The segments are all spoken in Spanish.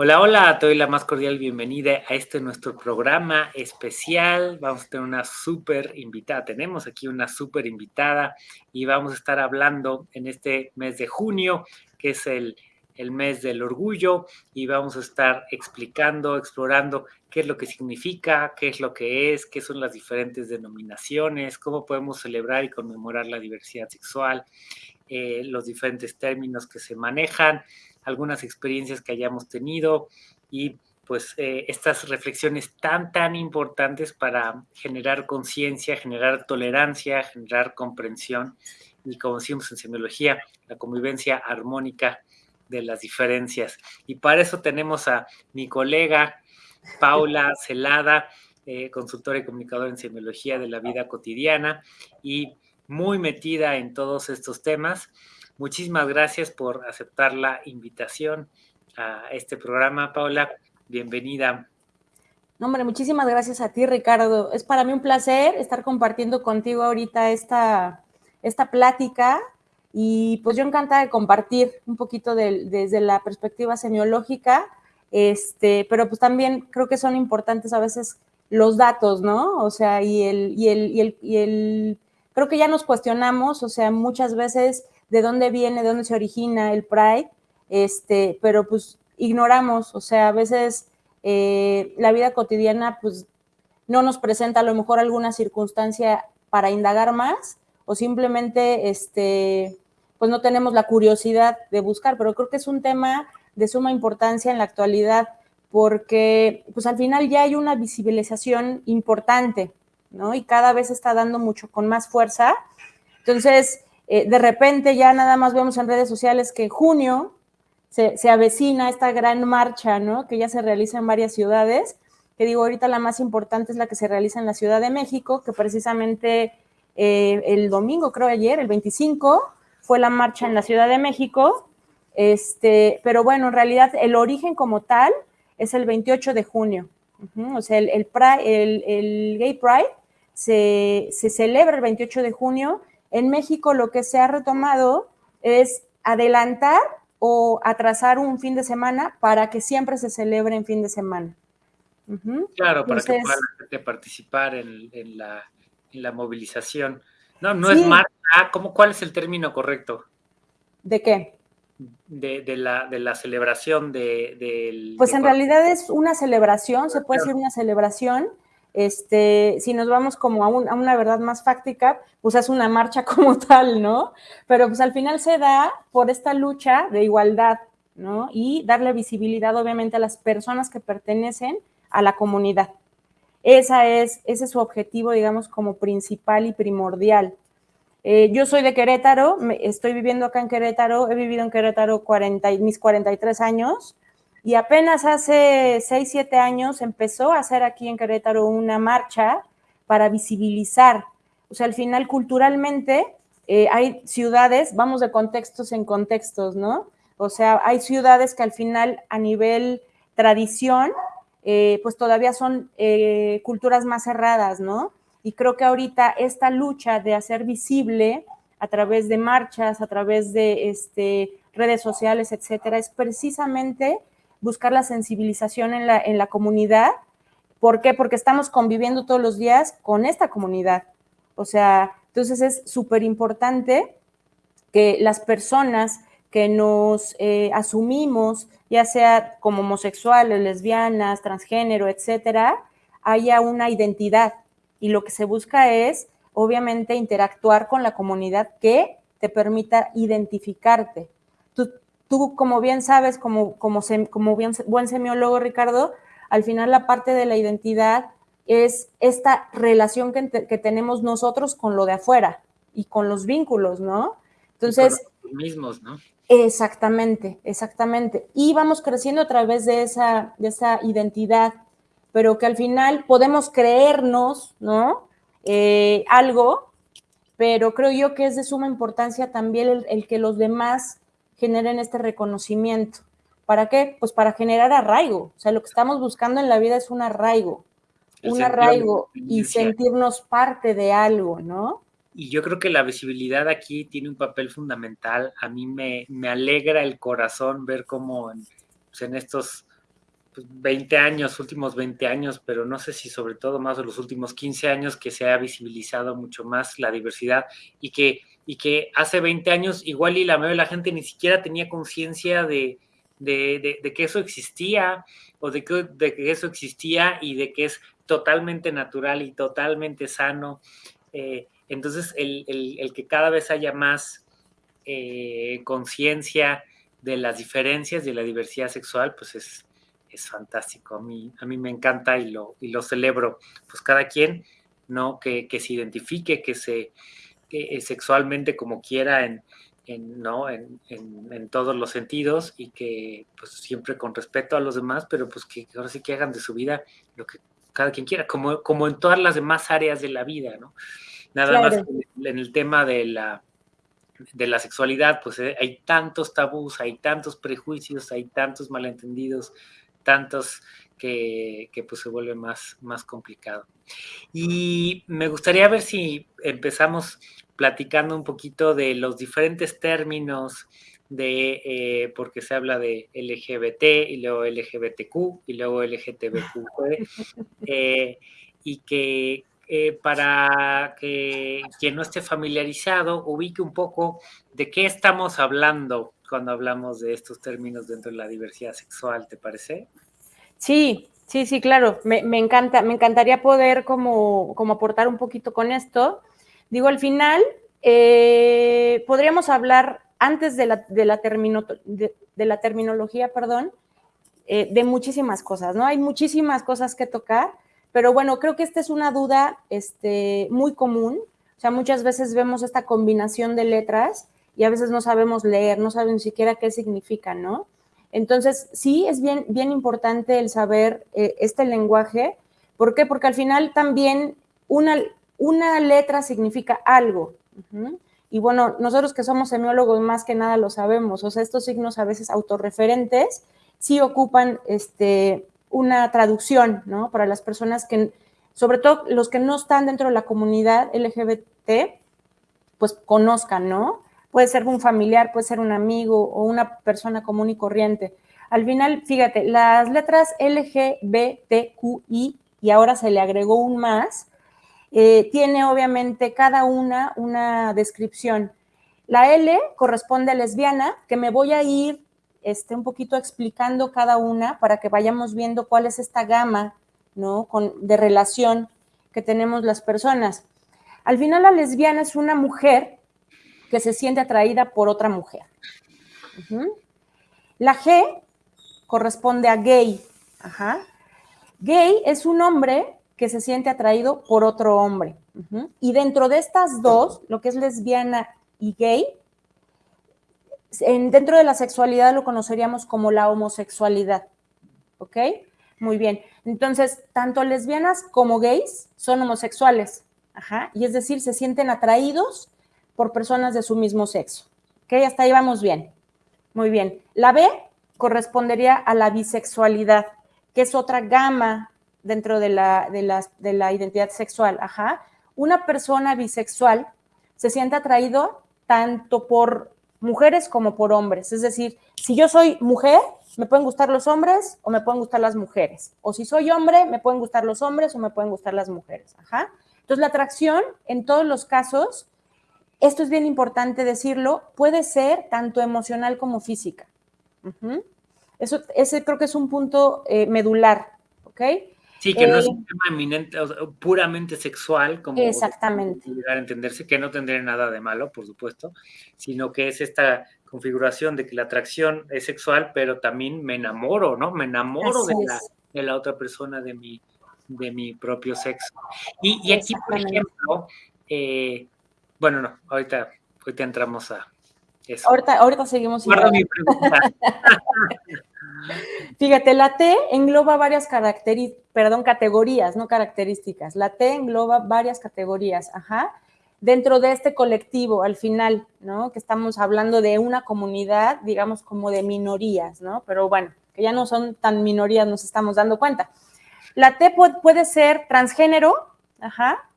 Hola, hola, te doy la más cordial bienvenida a este nuestro programa especial. Vamos a tener una súper invitada. Tenemos aquí una súper invitada y vamos a estar hablando en este mes de junio, que es el, el mes del orgullo, y vamos a estar explicando, explorando qué es lo que significa, qué es lo que es, qué son las diferentes denominaciones, cómo podemos celebrar y conmemorar la diversidad sexual, eh, los diferentes términos que se manejan algunas experiencias que hayamos tenido y pues eh, estas reflexiones tan, tan importantes para generar conciencia, generar tolerancia, generar comprensión y como decimos en semiología, la convivencia armónica de las diferencias. Y para eso tenemos a mi colega Paula Celada, eh, consultora y comunicadora en semiología de la vida cotidiana y muy metida en todos estos temas. Muchísimas gracias por aceptar la invitación a este programa, Paula. Bienvenida. No, hombre, muchísimas gracias a ti, Ricardo. Es para mí un placer estar compartiendo contigo ahorita esta, esta plática y pues yo encantada de compartir un poquito desde la perspectiva semiológica, este, pero pues también creo que son importantes a veces los datos, ¿no? O sea, y el, y el, y el, y el creo que ya nos cuestionamos, o sea, muchas veces de dónde viene, de dónde se origina el Pride, este, pero pues ignoramos, o sea, a veces eh, la vida cotidiana pues no nos presenta a lo mejor alguna circunstancia para indagar más o simplemente este, pues no tenemos la curiosidad de buscar, pero creo que es un tema de suma importancia en la actualidad porque pues al final ya hay una visibilización importante, ¿no? Y cada vez está dando mucho con más fuerza. Entonces, eh, de repente ya nada más vemos en redes sociales que junio se, avecina esta gran marcha, ¿no? Que ya se realiza en varias ciudades, que digo, ahorita la más importante es la que se realiza en la Ciudad de México, que precisamente eh, el domingo, creo ayer, el 25, fue la marcha en la Ciudad de México, este, pero bueno, en realidad el origen como tal es el 28 de junio, o sea, el, el, Gay Pride se, se celebra el 28 de junio en México lo que se ha retomado es adelantar o atrasar un fin de semana para que siempre se celebre en fin de semana. Claro, para que pueda la gente participar en, la, movilización. No, no es marcha. ¿cómo, ¿Cuál es el término correcto? ¿De qué? De, la, de la celebración de, del... Pues en realidad es una celebración, se puede decir una celebración, este, si nos vamos como a, una verdad más fáctica, pues es una marcha como tal, ¿no? Pero pues al final se da por esta lucha de igualdad, ¿no? Y darle visibilidad obviamente a las personas que pertenecen a la comunidad. Esa es, ese es su objetivo, digamos, como principal y primordial. Eh, yo soy de Querétaro, estoy viviendo acá en Querétaro, he vivido en Querétaro 40, mis 43 años, y apenas hace 6, 7 años empezó a hacer aquí en Querétaro una marcha para visibilizar. O sea, al final culturalmente eh, hay ciudades, vamos de contextos en contextos, ¿no? O sea, hay ciudades que al final a nivel tradición, eh, pues todavía son eh, culturas más cerradas, ¿no? Y creo que ahorita esta lucha de hacer visible a través de marchas, a través de este, redes sociales, etcétera, es precisamente buscar la sensibilización en la, en la comunidad. ¿Por qué? Porque estamos conviviendo todos los días con esta comunidad. O sea, entonces es súper importante que las personas que nos eh, asumimos, ya sea como homosexuales, lesbianas, transgénero, etcétera, haya una identidad. Y lo que se busca es, obviamente, interactuar con la comunidad que te permita identificarte. Tú, como bien sabes, como, como, como bien, buen semiólogo, Ricardo, al final la parte de la identidad es esta relación que, tenemos nosotros con lo de afuera y con los vínculos, ¿no? Entonces... los mismos, ¿no? Exactamente, exactamente. Y vamos creciendo a través de esa, de esa identidad, pero que al final podemos creernos, ¿no? Eh, algo, pero creo yo que es de suma importancia también el que los demás generen este reconocimiento. ¿Para qué? Pues para generar arraigo. O sea, lo que estamos buscando en la vida es un arraigo, un arraigo y sentirnos parte de algo, ¿no? Y yo creo que la visibilidad aquí tiene un papel fundamental. A mí me, me alegra el corazón ver cómo en, pues, en estos 20 años, últimos 20 años, pero no sé si sobre todo más de los últimos 15 años que se ha visibilizado mucho más la diversidad y que, y que hace 20 años igual y la mayoría de la gente ni siquiera tenía conciencia de, de, que eso existía o de que, de que eso existía y de que es totalmente natural y totalmente sano. Eh, entonces, el, el, que cada vez haya más eh, conciencia de las diferencias de la diversidad sexual, pues es, es fantástico. A mí, a mí me encanta y lo, y lo celebro. Pues cada quien, ¿no? Que, que se identifique, que se que, sexualmente como quiera en, en, ¿no? En, en, todos los sentidos y que pues siempre con respeto a los demás, pero pues que ahora sí que hagan de su vida lo que cada quien quiera, como, como en todas las demás áreas de la vida, ¿no? Nada más en el tema de la, de la sexualidad, pues eh, hay tantos tabús, hay tantos prejuicios, hay tantos malentendidos, tantos que, que, pues se vuelve más, más complicado. Y me gustaría ver si empezamos platicando un poquito de los diferentes términos de, eh, porque se habla de LGBT y luego LGBTQ y luego LGTBQ, eh, y que eh, para que quien no esté familiarizado ubique un poco de qué estamos hablando cuando hablamos de estos términos dentro de la diversidad sexual, ¿te parece? Sí, sí, sí, claro, me, encanta, me encantaría poder como, como aportar un poquito con esto. Digo, al final, eh, podríamos hablar antes de la, de la, de, la terminología, perdón, eh, de muchísimas cosas, ¿no? Hay muchísimas cosas que tocar, pero bueno, creo que esta es una duda este, muy común. O sea, muchas veces vemos esta combinación de letras y a veces no sabemos leer, no sabemos ni siquiera qué significa, ¿no? Entonces, sí es bien, bien importante el saber eh, este lenguaje. ¿Por qué? Porque al final también una, una letra significa algo. Y bueno, nosotros que somos semiólogos más que nada lo sabemos, o sea, estos signos a veces autorreferentes sí ocupan este, una traducción, ¿no? Para las personas que, sobre todo los que no están dentro de la comunidad LGBT, pues conozcan, ¿no? Puede ser un familiar, puede ser un amigo o una persona común y corriente. Al final, fíjate, las letras LGBTQI y ahora se le agregó un más, eh, tiene obviamente cada una una descripción. La L corresponde a lesbiana, que me voy a ir este, un poquito explicando cada una para que vayamos viendo cuál es esta gama ¿no? Con, de relación que tenemos las personas. Al final la lesbiana es una mujer que se siente atraída por otra mujer. La G corresponde a gay. Gay es un hombre que se siente atraído por otro hombre. Y dentro de estas dos, lo que es lesbiana y gay, en, dentro de la sexualidad lo conoceríamos como la homosexualidad. ¿Ok? Muy bien. Entonces, tanto lesbianas como gays son homosexuales. Ajá. Y es decir, se sienten atraídos por personas de su mismo sexo. ¿Ok? Hasta ahí vamos bien. Muy bien. La B correspondería a la bisexualidad, que es otra gama dentro de la, de, la identidad sexual. Ajá. Una persona bisexual se siente atraído tanto por mujeres como por hombres. Es decir, si yo soy mujer, me pueden gustar los hombres o me pueden gustar las mujeres. O si soy hombre, me pueden gustar los hombres o me pueden gustar las mujeres. Ajá. Entonces, la atracción, en todos los casos, esto es bien importante decirlo, puede ser tanto emocional como física. Eso, ese creo que es un punto eh, medular, ¿ok? Sí, que no es un eh, tema eminente, puramente sexual, como exactamente. llegar a entenderse, que no tendría nada de malo, por supuesto, sino que es esta configuración de que la atracción es sexual, pero también me enamoro, ¿no? Me enamoro de la, de la, otra persona de mi, de mi propio sexo. Y, y aquí, por ejemplo, eh, bueno, no, ahorita, ahorita entramos a eso. Ahorita, ahorita seguimos. Guarda mi pregunta. Fíjate, la T engloba varias características, perdón, categorías, no características. La T engloba varias categorías, ajá. Dentro de este colectivo, al final, ¿no? Que estamos hablando de una comunidad, digamos, como de minorías, ¿no? Pero bueno, que ya no son tan minorías, nos estamos dando cuenta. La T puede, ser transgénero, ajá.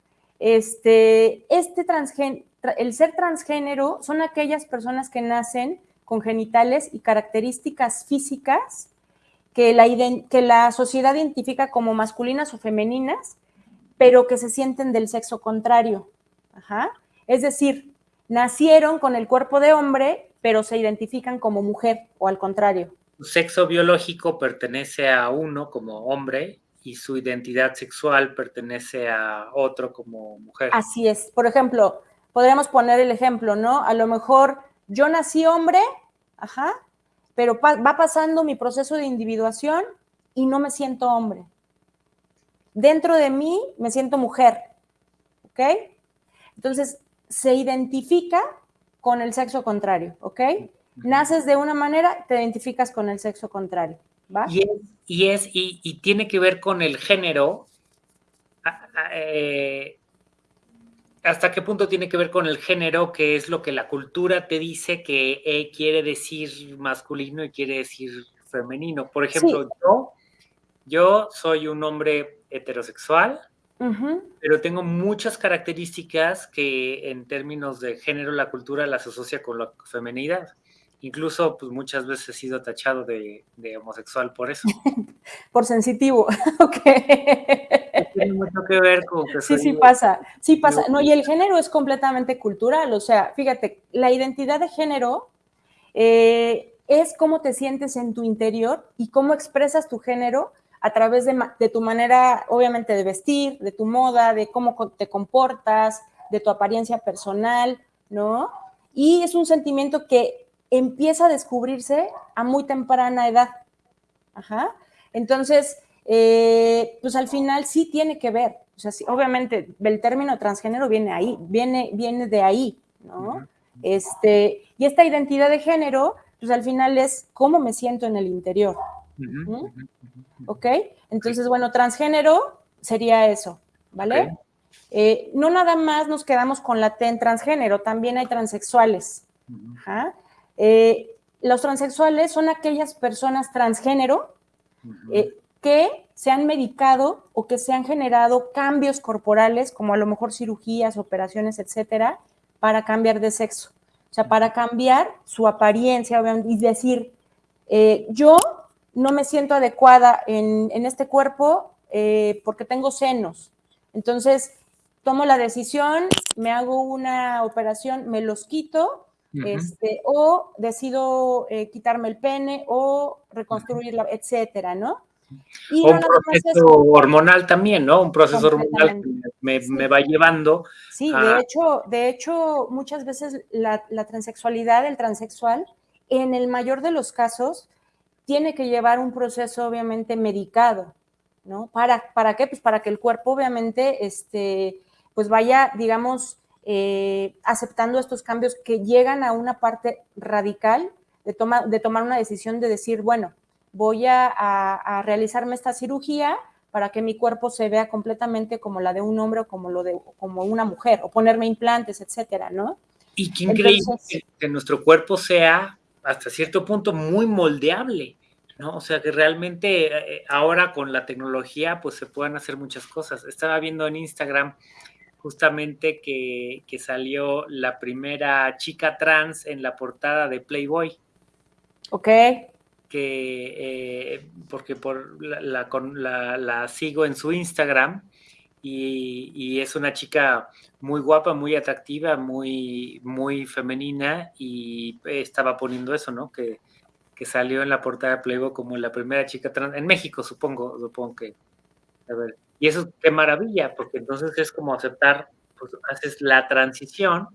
Este, este transgénero, el ser transgénero son aquellas personas que nacen con genitales y características físicas que la, que la sociedad identifica como masculinas o femeninas, pero que se sienten del sexo contrario. Es decir, nacieron con el cuerpo de hombre, pero se identifican como mujer o al contrario. Su sexo biológico pertenece a uno como hombre y su identidad sexual pertenece a otro como mujer. Así es. Por ejemplo, podríamos poner el ejemplo, ¿no? A lo mejor yo nací hombre, ajá, pero va pasando mi proceso de individuación y no me siento hombre. Dentro de mí me siento mujer, ¿ok? Entonces, se identifica con el sexo contrario, ¿ok? Naces de una manera, te identificas con el sexo contrario, ¿va? Y es, y, tiene que ver con el género, eh, ¿hasta qué punto tiene que ver con el género, que es lo que la cultura te dice que eh, quiere decir masculino y quiere decir femenino? Por ejemplo, yo, yo soy un hombre heterosexual, pero tengo muchas características que en términos de género la cultura las asocia con la femenidad. Incluso, pues muchas veces he sido tachado de, homosexual por eso. por sensitivo, ok. Tiene mucho que ver con que Sí, sí pasa, sí pasa. No, y el género es completamente cultural, o sea, fíjate, la identidad de género eh, es cómo te sientes en tu interior y cómo expresas tu género a través de, de, tu manera, obviamente, de vestir, de tu moda, de cómo te comportas, de tu apariencia personal, ¿no? Y es un sentimiento que empieza a descubrirse a muy temprana edad. Ajá. Entonces, eh, pues al final sí tiene que ver. O sea, obviamente el término transgénero viene ahí, viene, viene de ahí, ¿no? Este, y esta identidad de género, pues al final es cómo me siento en el interior. ¿Ok? Entonces, bueno, transgénero sería eso, ¿vale? Eh, no nada más nos quedamos con la T en transgénero, también hay transexuales. Eh, los transexuales son aquellas personas transgénero eh, que se han medicado o que se han generado cambios corporales, como a lo mejor cirugías, operaciones, etcétera, para cambiar de sexo. O sea, para cambiar su apariencia y decir, yo no me siento adecuada en, este cuerpo eh, porque tengo senos. Entonces, tomo la decisión, me hago una operación, me los quito, este, o decido eh, quitarme el pene o reconstruirla, etcétera, ¿no? Y un proceso hormonal también, ¿no? Un proceso hormonal que me, va llevando. Sí, de hecho, de hecho, muchas veces la, la transexualidad, el transexual, en el mayor de los casos, tiene que llevar un proceso obviamente medicado, ¿no? ¿Para, para qué? Pues para que el cuerpo obviamente, este, pues vaya, digamos, eh, aceptando estos cambios que llegan a una parte radical de, de tomar una decisión de decir, bueno, voy a, realizarme esta cirugía para que mi cuerpo se vea completamente como la de un hombre o como, lo de, como una mujer, o ponerme implantes, etcétera, ¿no? Y qué increíble que nuestro cuerpo sea hasta cierto punto muy moldeable, ¿no? O sea que realmente eh, ahora con la tecnología pues se pueden hacer muchas cosas. Estaba viendo en Instagram justamente que, salió la primera chica trans en la portada de Playboy. Ok. Que, eh, porque por la, la, sigo en su Instagram y, y, es una chica muy guapa, muy atractiva, muy, muy femenina y estaba poniendo eso, ¿no? Que, que salió en la portada de Playboy como la primera chica trans, en México supongo, supongo que, a ver, y eso qué maravilla, porque entonces es como aceptar, pues haces la transición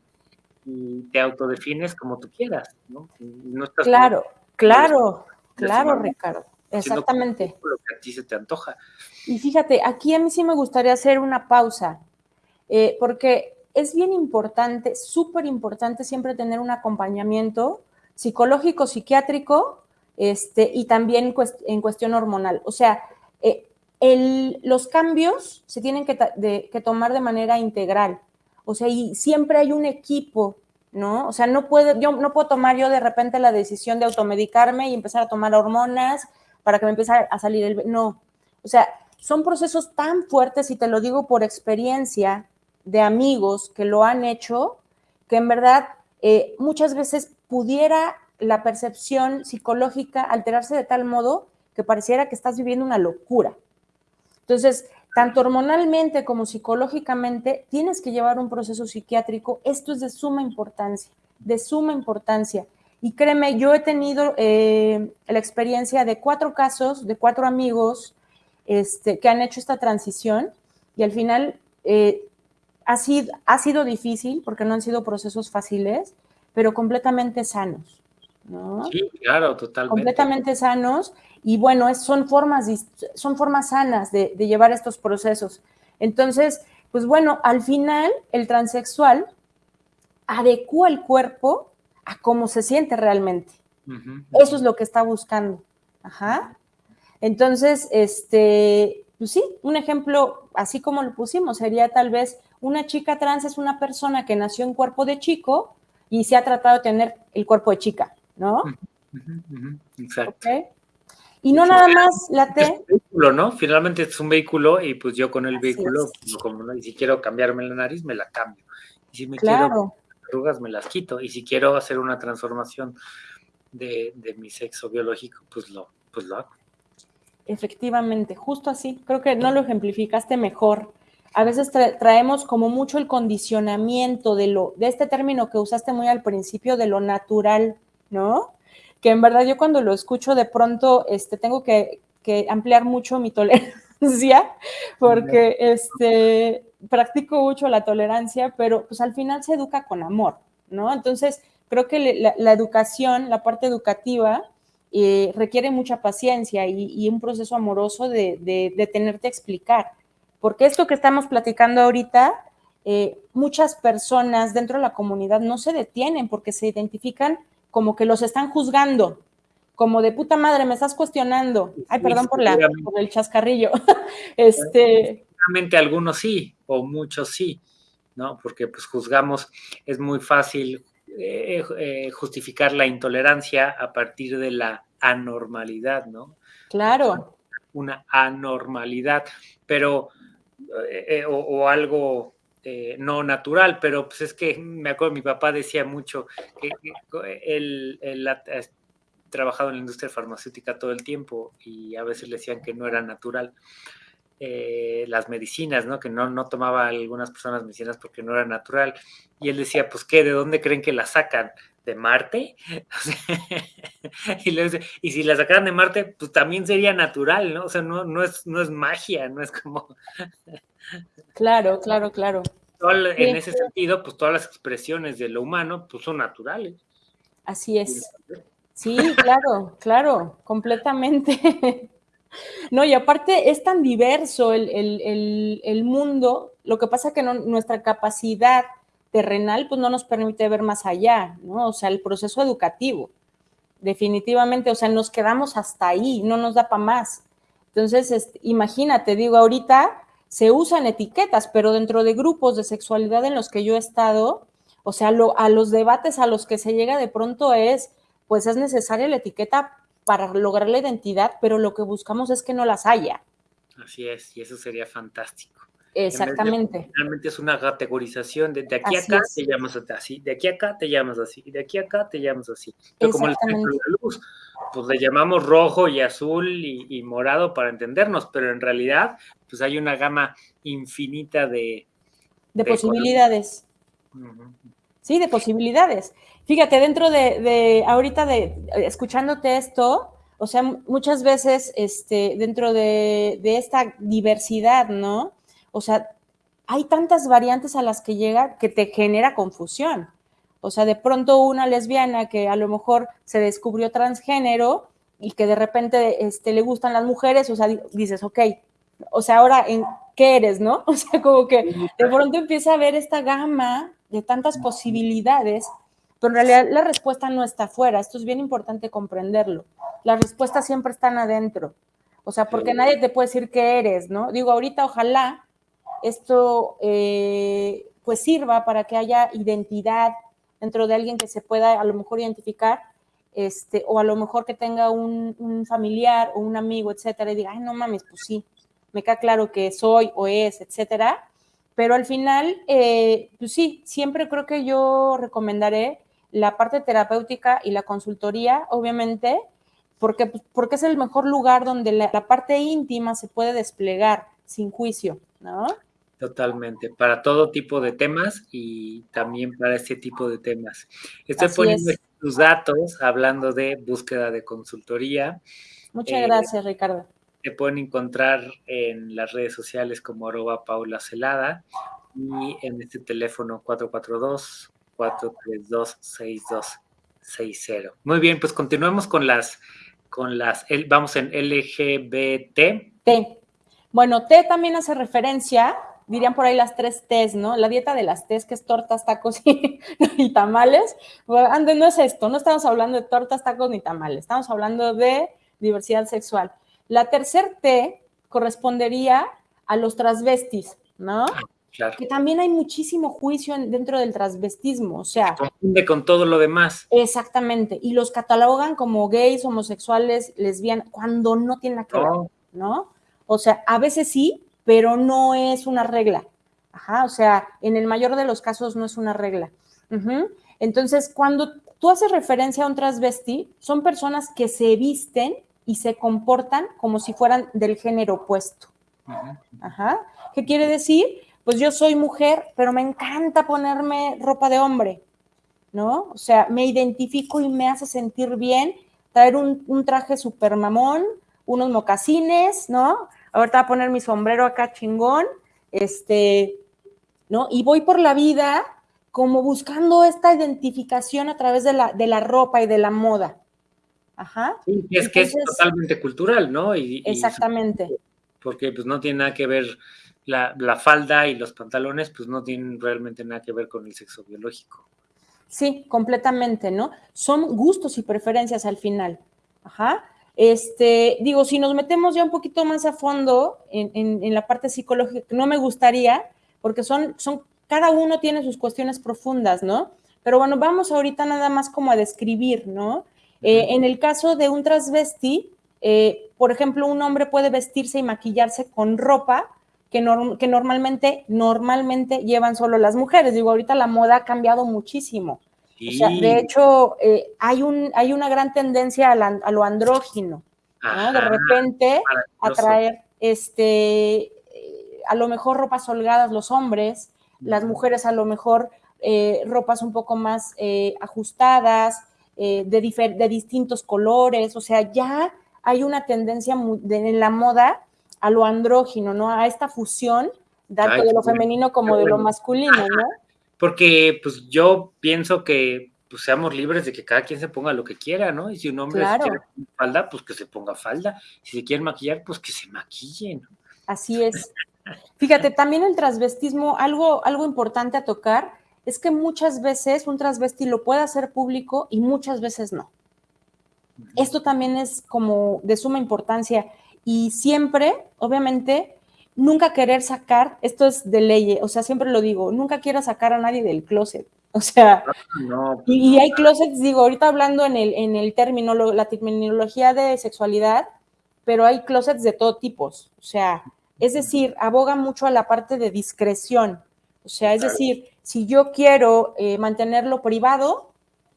y te autodefines como tú quieras, ¿no? claro, claro, claro, Ricardo, exactamente. Lo que a ti se te antoja. Y fíjate, aquí a mí sí me gustaría hacer una pausa, eh, porque es bien importante, súper importante siempre tener un acompañamiento psicológico, psiquiátrico, este, y también en cuestión hormonal. O sea, eh, los cambios se tienen que, tomar de manera integral. O sea, y siempre hay un equipo, ¿no? O sea, no puedo, yo no puedo tomar yo de repente la decisión de automedicarme y empezar a tomar hormonas para que me empiece a salir el... No. O sea, son procesos tan fuertes, y te lo digo por experiencia de amigos que lo han hecho, que en verdad eh, muchas veces pudiera la percepción psicológica alterarse de tal modo que pareciera que estás viviendo una locura. Entonces, tanto hormonalmente como psicológicamente, tienes que llevar un proceso psiquiátrico. Esto es de suma importancia, de suma importancia. Y créeme, yo he tenido eh, la experiencia de cuatro casos, de cuatro amigos este, que han hecho esta transición y al final eh, ha, sido, ha sido difícil porque no han sido procesos fáciles, pero completamente sanos. Sí, claro, totalmente. Completamente sanos y bueno, son, formas, son formas sanas de, llevar estos procesos. Entonces, pues bueno, al final el transexual adecua el cuerpo a cómo se siente realmente. Eso es lo que está buscando. Ajá. Entonces, este, pues sí, un ejemplo, así como lo pusimos, sería tal vez una chica trans es una persona que nació en cuerpo de chico y se ha tratado de tener el cuerpo de chica, ¿no? Exacto. Y no nada más la T. Es un vehículo, ¿no? Finalmente es un vehículo y pues yo con el vehículo, como, y si quiero cambiarme la nariz, me la cambio. Y si me quiero arrugas, me las quito. Y si quiero hacer una transformación de, mi sexo biológico, pues lo, pues lo hago. Efectivamente, justo así. Creo que no lo ejemplificaste mejor. A veces traemos como mucho el condicionamiento de lo, de este término que usaste muy al principio, de lo natural, ¿no? Que en verdad yo cuando lo escucho de pronto, este, tengo que, ampliar mucho mi tolerancia, porque este, practico mucho la tolerancia, pero pues al final se educa con amor, ¿no? Entonces, creo que la educación, la parte educativa, eh, requiere mucha paciencia y, un proceso amoroso de, tenerte a explicar. Porque esto que estamos platicando ahorita, eh, muchas personas dentro de la comunidad no se detienen porque se identifican como que los están juzgando, como de puta madre, me estás cuestionando. Ay, perdón por, la, por el chascarrillo. este... Algunos sí, o muchos sí, ¿no? Porque pues juzgamos, es muy fácil eh, justificar la intolerancia a partir de la anormalidad, ¿no? Claro. Una anormalidad, pero, eh, o, algo eh, no natural, pero pues es que me acuerdo, mi papá decía mucho que, él, ha trabajado en la industria farmacéutica todo el tiempo y a veces le decían que no era natural. Eh, las medicinas, ¿no? Que no, no tomaba algunas personas medicinas porque no era natural. Y él decía, pues, ¿qué? ¿De dónde creen que la sacan? de Marte. y, si la sacaran de Marte, pues también sería natural, ¿no? O sea, no, no, es, no es magia, no es como... claro, claro, claro. en ese sentido, pues todas las expresiones de lo humano, pues son naturales. Así es. Sí, claro, claro, completamente. No, y aparte es tan diverso el, mundo, lo que pasa que nuestra capacidad terrenal, pues no nos permite ver más allá, ¿no? O sea, el proceso educativo, definitivamente, o sea, nos quedamos hasta ahí, no nos da para más. Entonces, imagínate, digo, ahorita se usan etiquetas, pero dentro de grupos de sexualidad en los que yo he estado, o sea, a los debates a los que se llega de pronto es, pues es necesaria la etiqueta para lograr la identidad, pero lo que buscamos es que no las haya. Así es, y eso sería fantástico. Exactamente. Realmente es una categorización de, de aquí a acá te llamas así, de aquí a acá te llamas así, de aquí a acá te llamas así. Pero como el de la luz, pues le llamamos rojo y azul y, morado para entendernos, pero en realidad pues hay una gama infinita de... De, posibilidades. Sí, de posibilidades. Fíjate, dentro de, de, ahorita de, escuchándote esto, o sea, muchas veces este, dentro de, de esta diversidad, ¿no? O sea, hay tantas variantes a las que llega que te genera confusión. O sea, de pronto una lesbiana que a lo mejor se descubrió transgénero y que de repente este, le gustan las mujeres, o sea, dices, ok, o sea, ahora, ¿en qué eres, no? O sea, como que de pronto empieza a ver esta gama de tantas posibilidades, pero en realidad la respuesta no está afuera. Esto es bien importante comprenderlo. Las respuestas siempre están adentro. O sea, porque nadie te puede decir qué eres, ¿no? Digo, ahorita ojalá esto eh, pues sirva para que haya identidad dentro de alguien que se pueda a lo mejor identificar, este, o a lo mejor que tenga un, familiar o un amigo, etcétera, y diga, ay, no mames, pues sí, me queda claro que soy o es, etcétera. Pero al final, eh, pues sí, siempre creo que yo recomendaré la parte terapéutica y la consultoría, obviamente, porque, pues, porque es el mejor lugar donde la, parte íntima se puede desplegar sin juicio, ¿no? Totalmente, para todo tipo de temas y también para este tipo de temas. Estoy poniendo tus datos hablando de búsqueda de consultoría. Muchas eh, gracias, Ricardo. Te pueden encontrar en las redes sociales como arroba Paula Celada y en este teléfono 442-432-6260. Muy bien, pues continuemos con las, con las, vamos en LGBT. T. Bueno, T también hace referencia dirían por ahí las tres T's, ¿no? La dieta de las T's, que es tortas, tacos y, tamales. Bueno, no es esto, no estamos hablando de tortas, tacos ni tamales, estamos hablando de diversidad sexual. La tercer T correspondería a los transvestis, ¿no? Claro. Que también hay muchísimo juicio dentro del transvestismo, o sea. confunde con todo lo demás. Exactamente. Y los catalogan como gays, homosexuales, lesbianas, cuando no tienen nada que ver, ¿no? O sea, a veces sí, pero no es una regla. Ajá, o sea, en el mayor de los casos no es una regla. Entonces, cuando tú haces referencia a un transvesti, son personas que se visten y se comportan como si fueran del género opuesto. Ajá. ¿Qué quiere decir? Pues yo soy mujer, pero me encanta ponerme ropa de hombre, ¿no? O sea, me identifico y me hace sentir bien traer un, un traje super mamón, unos mocasines, ¿no? Ahorita voy a poner mi sombrero acá chingón, este, ¿no? Y voy por la vida como buscando esta identificación a través de la, de la ropa y de la moda. Ajá. Sí, es que es totalmente cultural, ¿no? exactamente. porque pues no tiene nada que ver la, la, falda y los pantalones, pues no tienen realmente nada que ver con el sexo biológico. Sí, completamente, ¿no? Son gustos y preferencias al final. Ajá. Este, digo, si nos metemos ya un poquito más a fondo en, la parte psicológica, no me gustaría, porque son, son, cada uno tiene sus cuestiones profundas, ¿no? Pero bueno, vamos ahorita nada más como a describir, ¿no? Eh, en el caso de un transvesti, eh, por ejemplo, un hombre puede vestirse y maquillarse con ropa que, que normalmente, normalmente llevan solo las mujeres. Digo, ahorita la moda ha cambiado muchísimo de hecho, eh, hay, un, hay una gran tendencia a, lo andrógino, ¿no? De repente atraer, este, eh, a lo mejor ropas holgadas los hombres, las mujeres a lo mejor eh, ropas un poco más ajustadas, de, de, distintos colores, o sea, ya hay una tendencia en la moda a lo andrógino, ¿no? A esta fusión, tanto de lo femenino como de lo masculino, ¿no? Porque pues yo pienso que pues seamos libres de que cada quien se ponga lo que quiera, ¿no? Y si un hombre se quiere poner falda, pues que se ponga falda. Si se quiere maquillar, pues que se maquillen. Así es. Fíjate, también el transvestismo, algo, algo importante a tocar, es que muchas veces un transvesti lo puede hacer público y muchas veces no. Esto también es como de suma importancia y siempre, obviamente, nunca querer sacar, esto es de ley, o sea, siempre lo digo, nunca quiero sacar a nadie del closet. O sea, y, hay closets, digo, ahorita hablando en el, en el término, la terminología de sexualidad, pero hay closets de todo tipo. O sea, es decir, aboga mucho a la parte de discreción. O sea, es decir, si yo quiero eh, mantenerlo privado,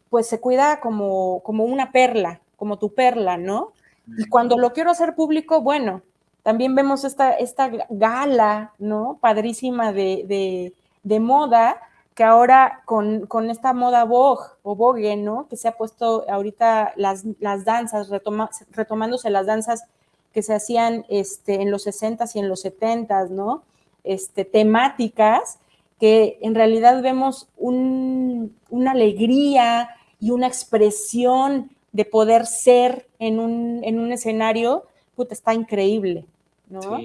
pues se cuida como, como una perla, como tu perla, ¿no? Y cuando lo quiero hacer público, bueno, también vemos esta, esta gala, ¿no? Padrísima de, moda, que ahora con, esta moda Vogue o Vogue, ¿no? Que se ha puesto ahorita las, las danzas, retomándose las danzas que se hacían este, en los 60s y en los 70s, ¿no? Este, temáticas que en realidad vemos una alegría y una expresión de poder ser en un, en un escenario está increíble. ¿No?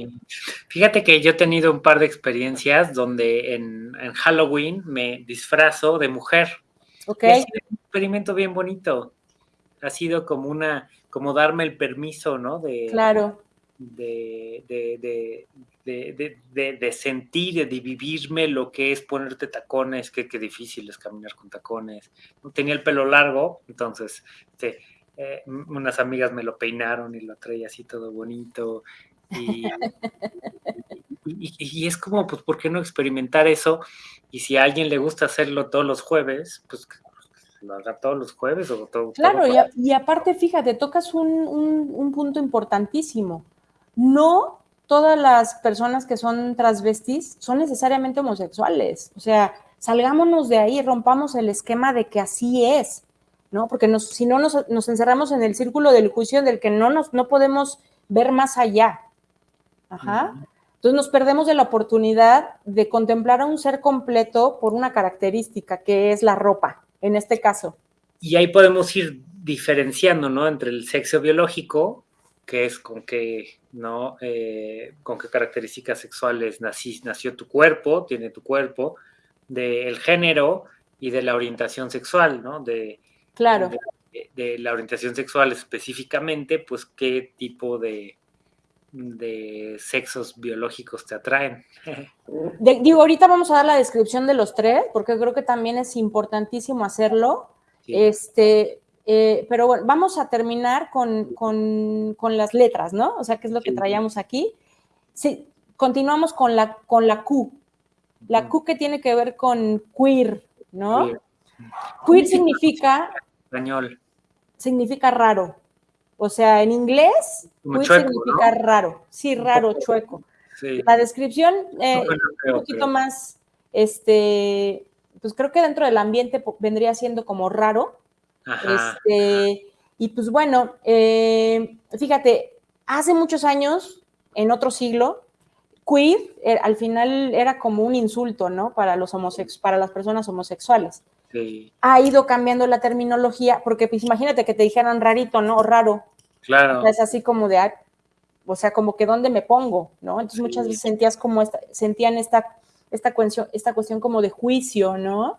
Fíjate que yo he tenido un par de experiencias donde en, Halloween me disfrazo de mujer. Ok. ha sido un experimento bien bonito. Ha sido como una, como darme el permiso, ¿no? De, claro. De, de, de, de, sentir, de vivirme lo que es ponerte tacones, que, qué difícil es caminar con tacones. Tenía el pelo largo, entonces este, eh, unas amigas me lo peinaron y lo traía así todo bonito. Y, y, es como, pues, ¿por qué no experimentar eso? Y si a alguien le gusta hacerlo todos los jueves, pues lo haga todos los jueves o todo. Claro, y, aparte, fíjate, tocas un, punto importantísimo. No todas las personas que son transvestis son necesariamente homosexuales. O sea, salgámonos de ahí, rompamos el esquema de que así es, ¿no? Porque si no nos, nos, encerramos en el círculo del juicio del que no, nos, no podemos ver más allá. Ajá. Entonces nos perdemos de la oportunidad de contemplar a un ser completo por una característica que es la ropa, en este caso. Y ahí podemos ir diferenciando, ¿no? Entre el sexo biológico, que es con qué, ¿no? Eh, con qué características sexuales nació tu cuerpo, tiene tu cuerpo, del género y de la orientación sexual, ¿no? De, claro. de la orientación sexual específicamente, pues qué tipo de, de sexos biológicos te atraen. digo, ahorita vamos a dar la descripción de los tres, porque creo que también es importantísimo hacerlo. Este, eh, pero bueno, vamos a terminar con, las letras, ¿no? O sea, ¿qué es lo que traíamos aquí? Sí, continuamos con la, con la Q. La Q que tiene que ver con queer, ¿no? Queer, queer significa... Español. Significa raro. O sea, en inglés, significa raro. Sí, raro, chueco. La descripción, eh, un poquito más, este, pues creo que dentro del ambiente vendría siendo como raro. este, Y pues bueno, eh, fíjate, hace muchos años, en otro siglo, queer eh, al final era como un insulto, ¿no? Para los homosex para las personas homosexuales. Ha ido cambiando la terminología, porque pues imagínate que te dijeran rarito, ¿no? O raro. Claro. es así como de, o sea, como que dónde me pongo, ¿no? Entonces muchas veces sentías como esta, sentían esta, esta, cuestión, esta cuestión como de juicio, ¿no?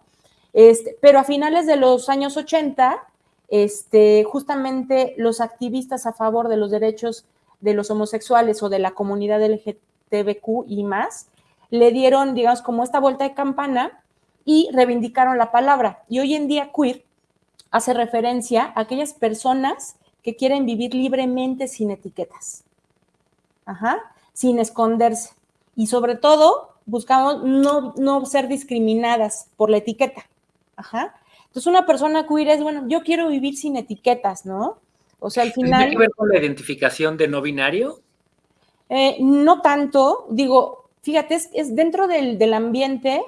Este, pero a finales de los años 80, este, justamente los activistas a favor de los derechos de los homosexuales o de la comunidad LGTBQ y más, le dieron, digamos, como esta vuelta de campana y reivindicaron la palabra. Y hoy en día queer hace referencia a aquellas personas que quieren vivir libremente sin etiquetas, Ajá, sin esconderse. Y sobre todo, buscamos no, ser discriminadas por la etiqueta. Ajá. Entonces, una persona queer es, bueno, yo quiero vivir sin etiquetas, ¿no? O sea, al final... ¿Tiene que ver con la identificación de no binario? Eh, no tanto, digo, fíjate, es, dentro del, del, ambiente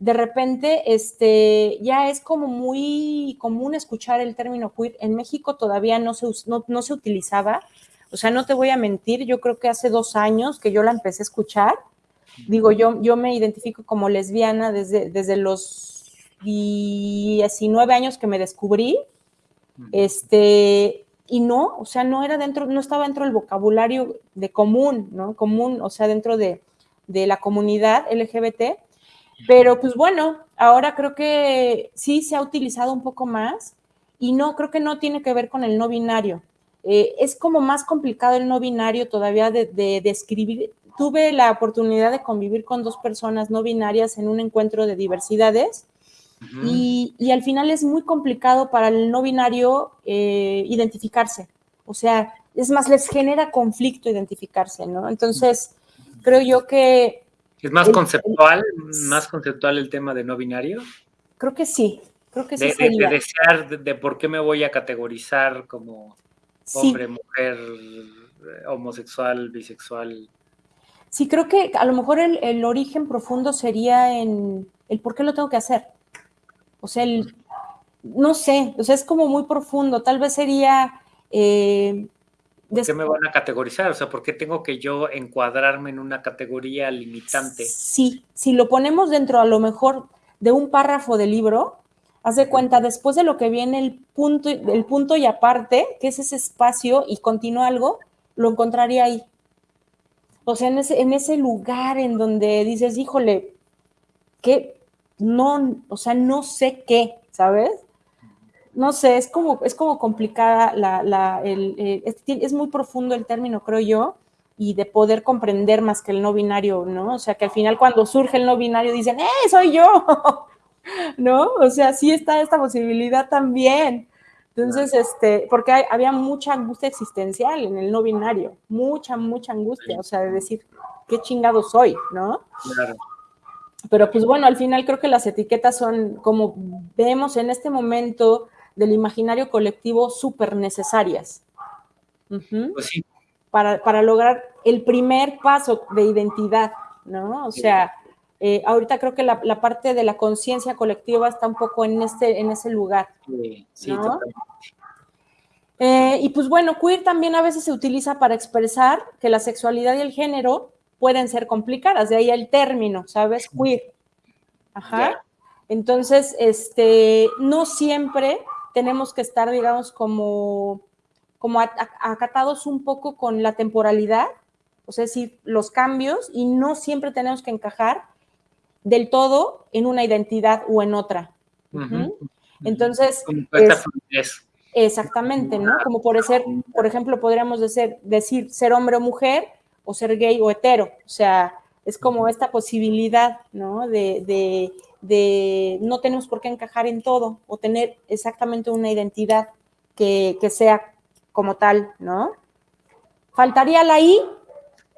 de repente este, ya es como muy común escuchar el término queer. En México todavía no se, no, se utilizaba. O sea, no te voy a mentir, yo creo que hace dos años que yo la empecé a escuchar. Digo, yo, yo me identifico como lesbiana desde, desde los 19 años que me descubrí. Este, y no, o sea, no era dentro, no estaba dentro del vocabulario de común, ¿no? Común, o sea, dentro de, de la comunidad LGBT pero pues bueno, ahora creo que sí se ha utilizado un poco más y no, creo que no tiene que ver con el no binario. Eh, es como más complicado el no binario todavía de, describir. Tuve la oportunidad de convivir con dos personas no binarias en un encuentro de diversidades y, al final es muy complicado para el no binario eh, identificarse. O sea, es más, les genera conflicto identificarse, ¿no? Entonces, creo yo que ¿Es más conceptual, más conceptual el tema de no binario? Creo que sí, creo que sí. De, de, desear de, por qué me voy a categorizar como hombre, mujer, homosexual, bisexual. Sí, creo que a lo mejor el, origen profundo sería en el por qué lo tengo que hacer. O sea, el, no sé, o sea, es como muy profundo. Tal vez sería eh, ¿Por qué me van a categorizar? O sea, ¿por qué tengo que yo encuadrarme en una categoría limitante? Sí, si lo ponemos dentro a lo mejor de un párrafo del libro, haz de cuenta, después de lo que viene el punto, el punto y aparte, que es ese espacio y continúa algo, lo encontraría ahí. O sea, en ese, en ese lugar en donde dices, híjole, que no, o sea, no sé qué, ¿sabes? No sé, es como, es como complicada la, la el, eh, es, muy profundo el término, creo yo, y de poder comprender más que el no binario, ¿no? O sea, que al final cuando surge el no binario dicen, ¡eh, soy yo! ¿No? O sea, sí está esta posibilidad también. Entonces, este, porque había mucha angustia existencial en el no binario, mucha, mucha angustia, o sea, de decir, ¿qué chingado soy? ¿No? Claro. Pero pues bueno, al final creo que las etiquetas son, como vemos en este momento del imaginario colectivo, súper necesarias. Pues sí. para, para, lograr el primer paso de identidad, ¿no? O sea, eh, ahorita creo que la, la parte de la conciencia colectiva está un poco en, este, en ese lugar. Sí, sí totalmente. Eh, y pues bueno, queer también a veces se utiliza para expresar que la sexualidad y el género pueden ser complicadas, de ahí el término, ¿sabes? Queer. Ajá. Entonces, este, no siempre tenemos que estar, digamos, como, como acatados un poco con la temporalidad, o sea, decir, los cambios, y no siempre tenemos que encajar del todo en una identidad o en otra. Entonces, exactamente, ¿no? Como por ser, por ejemplo, podríamos decir, decir ser hombre o mujer, o ser gay o hetero, o sea, es como esta posibilidad, ¿no? De, no tenemos por qué encajar en todo o tener exactamente una identidad que, sea como tal, ¿no? Faltaría la I,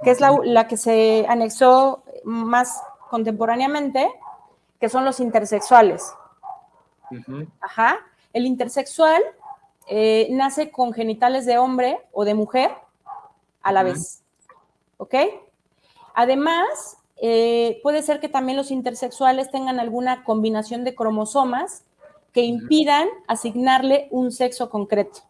que es la, que se anexó más contemporáneamente, que son los intersexuales. Ajá. El intersexual eh, nace con genitales de hombre o de mujer a la vez. ¿Ok? Además, eh, puede ser que también los intersexuales tengan alguna combinación de cromosomas que impidan asignarle un sexo concreto.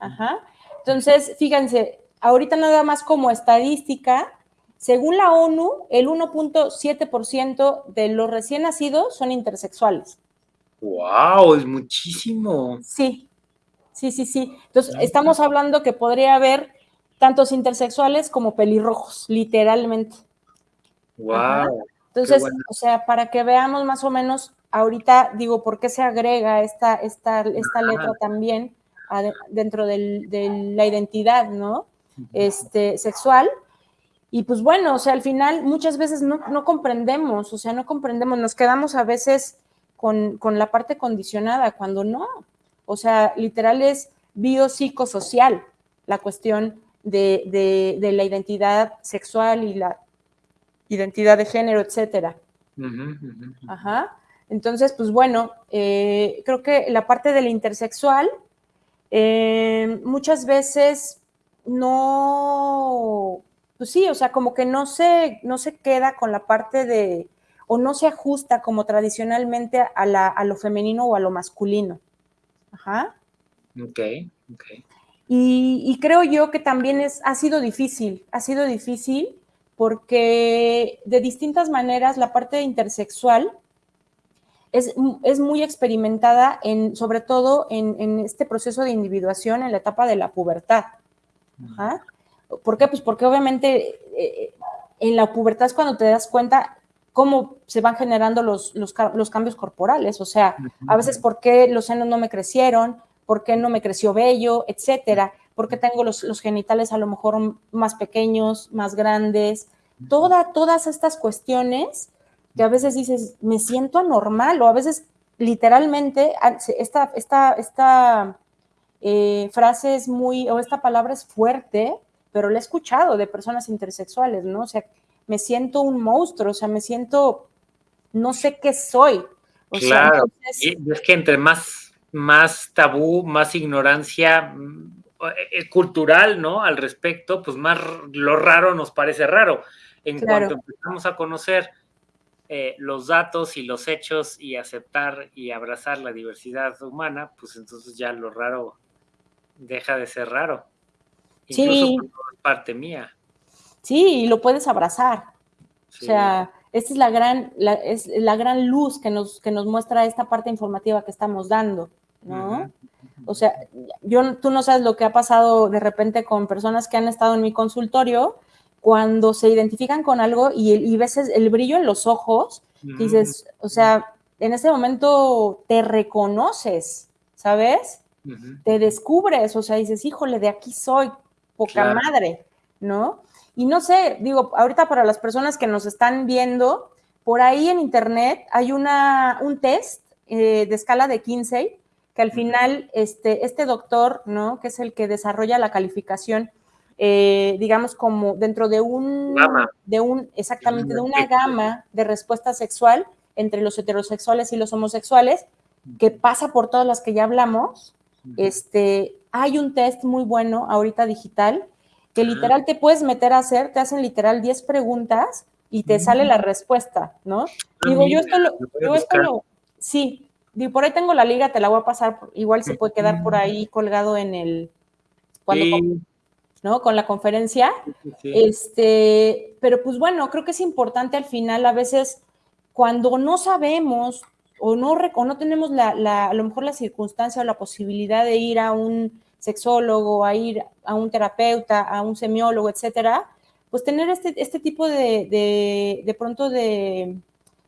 Ajá. Entonces, fíjense, ahorita nada más como estadística, según la ONU, el 1.7% de los recién nacidos son intersexuales. ¡Wow! Es muchísimo. Sí, sí, sí, sí. Entonces, estamos hablando que podría haber tantos intersexuales como pelirrojos, literalmente. Wow. Entonces, o sea, para que veamos más o menos, ahorita digo, ¿por qué se agrega esta, esta, esta letra también dentro de la identidad, ¿no? Este, sexual. Y pues bueno, o sea, al final muchas veces no, no comprendemos, o sea, no comprendemos, nos quedamos a veces con, con, la parte condicionada, cuando no. O sea, literal es biopsicosocial la cuestión de, la identidad sexual y la identidad de género, etcétera. Ajá. Entonces, pues bueno, eh, creo que la parte del intersexual eh, muchas veces no, pues sí, o sea, como que no se, no se queda con la parte de, o no se ajusta como tradicionalmente a, la, a lo femenino o a lo masculino. Ajá. Ok, ok. Y, creo yo que también es, ha sido difícil, ha sido difícil porque de distintas maneras la parte intersexual es, es muy experimentada, en, sobre todo en, este proceso de individuación en la etapa de la pubertad. ¿Por qué? Pues porque obviamente eh, en la pubertad es cuando te das cuenta cómo se van generando los, los, los cambios corporales, o sea, a veces por qué los senos no me crecieron, por qué no me creció vello, etcétera, por qué tengo los, genitales a lo mejor más pequeños, más grandes, Toda, todas estas cuestiones que a veces dices, me siento anormal, o a veces literalmente, ah, esta, esta, esta eh, frase es muy, o esta palabra es fuerte, pero la he escuchado de personas intersexuales, ¿no? O sea, me siento un monstruo, o sea, me siento, no sé qué soy. claro, es que entre más más tabú, más ignorancia mm, cultural, ¿no? Al respecto, pues más lo raro nos parece raro. En cuanto empezamos a conocer eh, los datos y los hechos y aceptar y abrazar la diversidad humana, pues entonces ya lo raro deja de ser raro. Incluso sí. es parte mía. Sí, y lo puedes abrazar. O sea, esta es la gran, es la gran luz que nos, que nos muestra esta parte informativa que estamos dando. ¿no? O sea, yo, tú no sabes lo que ha pasado de repente con personas que han estado en mi consultorio cuando se identifican con algo y, y ves el brillo en los ojos, dices, o sea, en ese momento te reconoces, ¿sabes? Te descubres, o sea, dices, híjole, de aquí soy, poca madre, ¿no? Y no sé, digo, ahorita para las personas que nos están viendo, por ahí en internet hay una, un test eh, de escala de 15 que al final este, este doctor, ¿no? Que es el que desarrolla la calificación eh, digamos, como dentro de un, de un, exactamente, de una gama de respuesta sexual entre los heterosexuales y los homosexuales, que pasa por todas las que ya hablamos. Este, hay un test muy bueno ahorita digital que literal te puedes meter a hacer, te hacen literal 10 preguntas y te sale la respuesta, ¿no? Ah, digo, yo esto lo, yo esto lo, sí, digo, por ahí tengo la liga, te la voy a pasar, igual se puede quedar por ahí colgado en el, cuando, ¿no? Con la conferencia. Este, pero pues bueno, creo que es importante al final, a veces, cuando no sabemos o no, o no tenemos la, la, a lo mejor la circunstancia o la posibilidad de ir a un sexólogo, a ir a un terapeuta, a un semiólogo, etcétera, pues tener este, este tipo de, de, de pronto de,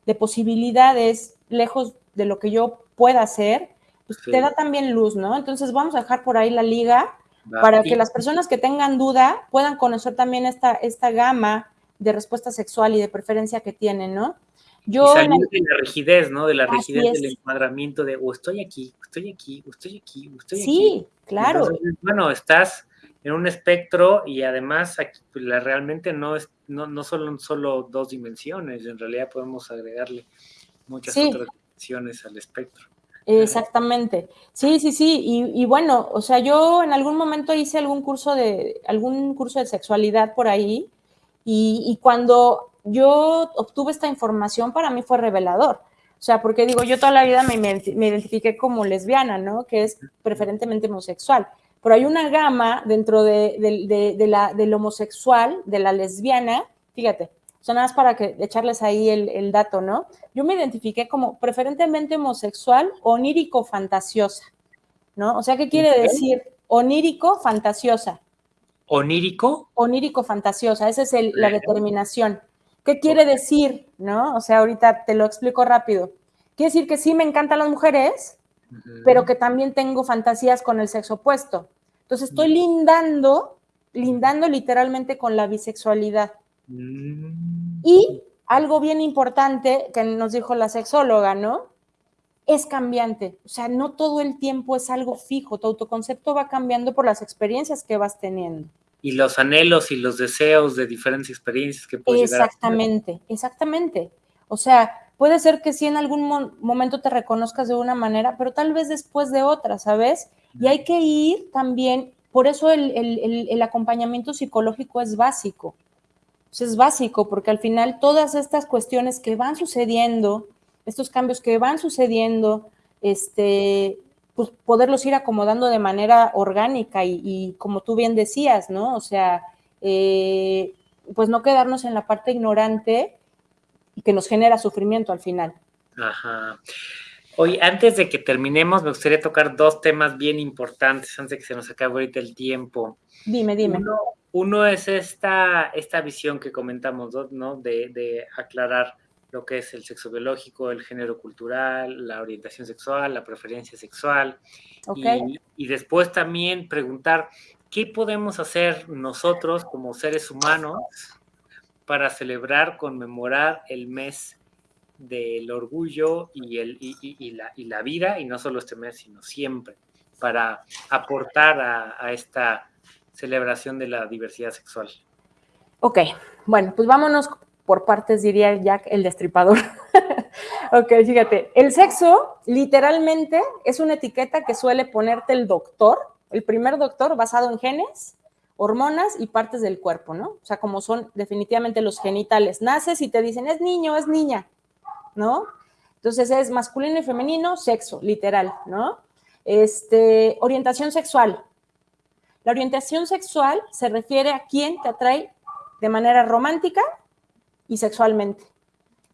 de, posibilidades lejos de lo que yo pueda hacer, pues te da también luz, ¿no? Entonces vamos a dejar por ahí la liga para que las personas que tengan duda puedan conocer también esta, esta gama de respuesta sexual y de preferencia que tienen, ¿no? Yo y salir de la rigidez, ¿no? De la rigidez del encuadramiento de o estoy aquí, o estoy aquí, o estoy aquí, o estoy aquí. Sí, claro. bueno, estás en un espectro y además aquí, pues, la, realmente no es no, no solo, solo dos dimensiones, en realidad podemos agregarle muchas otras dimensiones al espectro. Exactamente. Sí, sí, sí. Y, y, bueno, o sea, yo en algún momento hice algún curso de, algún curso de sexualidad por ahí, y, y cuando yo obtuve esta información, para mí fue revelador. O sea, porque digo, yo toda la vida me, me identifiqué como lesbiana, ¿no? Que es preferentemente homosexual pero hay una gama dentro de, de, la, del homosexual, de la lesbiana, fíjate, son nada más para que echarles ahí el, el, dato, ¿no? Yo me identifiqué como preferentemente homosexual, onírico, fantasiosa, ¿no? O sea, ¿qué quiere decir? Onírico, fantasiosa. ¿Onírico? Onírico, fantasiosa, esa es el, la determinación. ¿Qué quiere decir, no? O sea, ahorita te lo explico rápido. Quiere decir que sí me encantan las mujeres, pero que también tengo fantasías con el sexo opuesto. Entonces estoy lindando, lindando literalmente con la bisexualidad. Mm. Y algo bien importante que nos dijo la sexóloga, ¿no? Es cambiante, o sea, no todo el tiempo es algo fijo, tu autoconcepto va cambiando por las experiencias que vas teniendo. Y los anhelos y los deseos de diferentes experiencias que puedes Exactamente, exactamente. O sea, Puede ser que sí en algún momento te reconozcas de una manera, pero tal vez después de otra, ¿sabes? Y hay que ir también, por eso el, acompañamiento psicológico es básico. Es básico porque al final todas estas cuestiones que van sucediendo, estos cambios que van sucediendo, este, pues poderlos ir acomodando de manera orgánica y, como tú bien decías, ¿no? O sea, eh, pues no quedarnos en la parte ignorante que nos genera sufrimiento al final. Ajá. Hoy, antes de que terminemos, me gustaría tocar dos temas bien importantes antes de que se nos acabe ahorita el tiempo. Dime, dime. Uno, es esta, esta visión que comentamos, ¿no? De, aclarar lo que es el sexo biológico, el género cultural, la orientación sexual, la preferencia sexual. Y, y después también preguntar qué podemos hacer nosotros como seres humanos para celebrar, conmemorar el mes del orgullo y, el, y, la, y, la, vida, y no solo este mes, sino siempre, para aportar a, esta celebración de la diversidad sexual. Ok, bueno, pues vámonos por partes, diría Jack el destripador. ok, fíjate, el sexo literalmente es una etiqueta que suele ponerte el doctor, el primer doctor basado en genes, hormonas y partes del cuerpo, ¿no? O sea, como son definitivamente los genitales. Naces y te dicen, es niño, es niña, ¿no? Entonces es masculino y femenino, sexo, literal, ¿no? Este, orientación sexual. La orientación sexual se refiere a quién te atrae de manera romántica y sexualmente.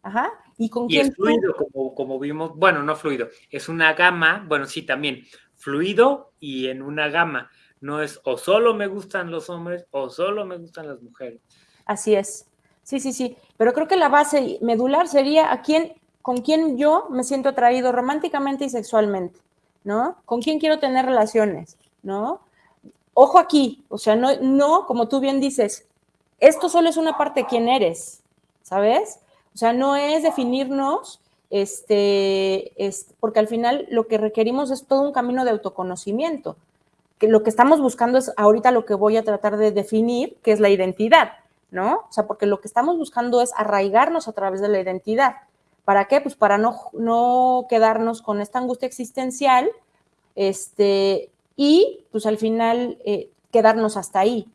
Ajá. Y con quién. Es fluido, como, como vimos, bueno, no fluido, es una gama, bueno, sí, también, fluido y en una gama no es o solo me gustan los hombres o solo me gustan las mujeres. Así es. Sí, sí, sí. Pero creo que la base medular sería a quién, con quién yo me siento atraído románticamente y sexualmente, ¿no? ¿Con quién quiero tener relaciones, ¿no? Ojo aquí, o sea, no, no, como tú bien dices, esto solo es una parte de quién eres, ¿sabes? O sea, no es definirnos, este, es, porque al final lo que requerimos es todo un camino de autoconocimiento. que lo que estamos buscando es ahorita lo que voy a tratar de definir, que es la identidad, ¿no? O sea, porque lo que estamos buscando es arraigarnos a través de la identidad. ¿Para qué? Pues para no, no quedarnos con esta angustia existencial este, y pues al final eh, quedarnos hasta ahí.